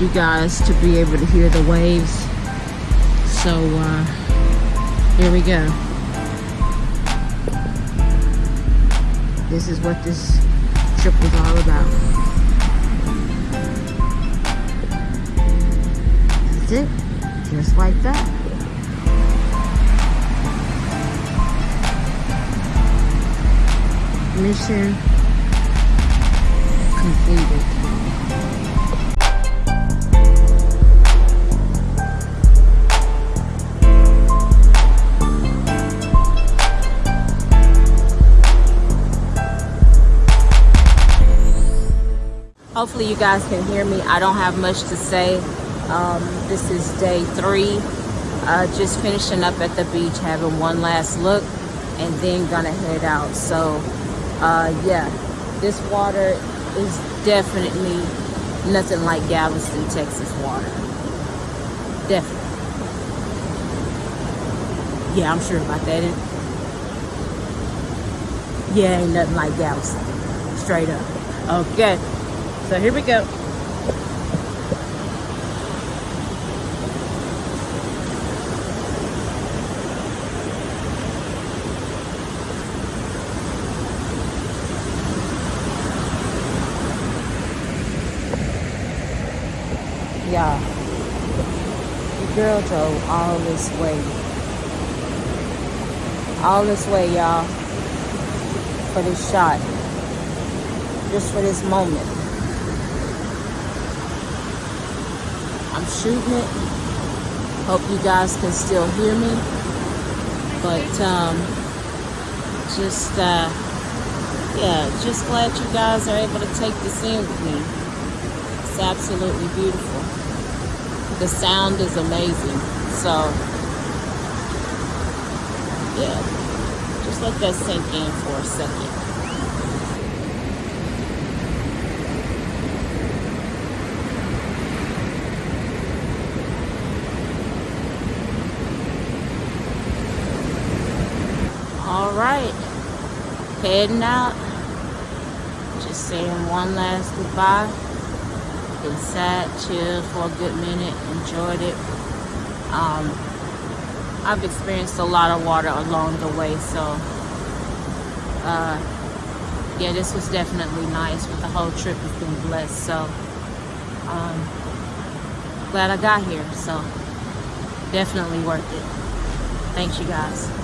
you guys to be able to hear the waves. So uh, here we go. This is what this trip was all about. That's it. Just like that. Mission completed. Hopefully you guys can hear me. I don't have much to say. Um, this is day three. Uh, just finishing up at the beach, having one last look, and then gonna head out. So, uh, yeah, this water is definitely nothing like Galveston, Texas water. Definitely. Yeah, I'm sure about that. Yeah, ain't nothing like Galveston. Straight up. Okay. So here we go. Y'all, the girl drove all this way. All this way, y'all, for this shot. Just for this moment. I'm shooting it. Hope you guys can still hear me. But um, just uh, yeah, just glad you guys are able to take this in with me. It's absolutely beautiful. The sound is amazing. So yeah, just let that sink in for a second. All right, heading out. Just saying one last goodbye. Been sad, chilled for a good minute, enjoyed it. Um, I've experienced a lot of water along the way, so uh, yeah, this was definitely nice. But the whole trip has been blessed, so um, glad I got here. So definitely worth it. Thanks, you guys.